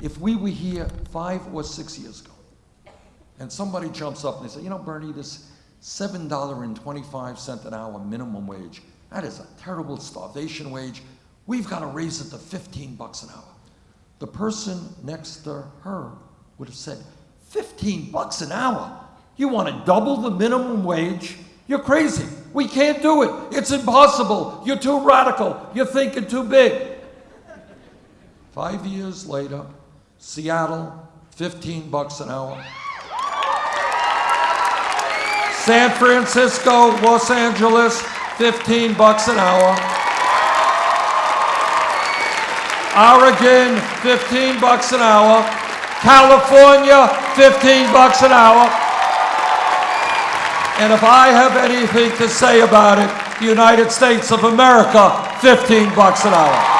If we were here five or six years ago, and somebody jumps up and they say, you know, Bernie, this seven dollar and twenty-five cent an hour minimum wage, that is a terrible starvation wage. We've got to raise it to fifteen bucks an hour. The person next to her would have said, fifteen bucks an hour? You want to double the minimum wage? You're crazy. We can't do it. It's impossible. You're too radical. You're thinking too big. Five years later, Seattle, 15 bucks an hour. San Francisco, Los Angeles, 15 bucks an hour. Oregon, 15 bucks an hour. California, 15 bucks an hour. And if I have anything to say about it, the United States of America, 15 bucks an hour.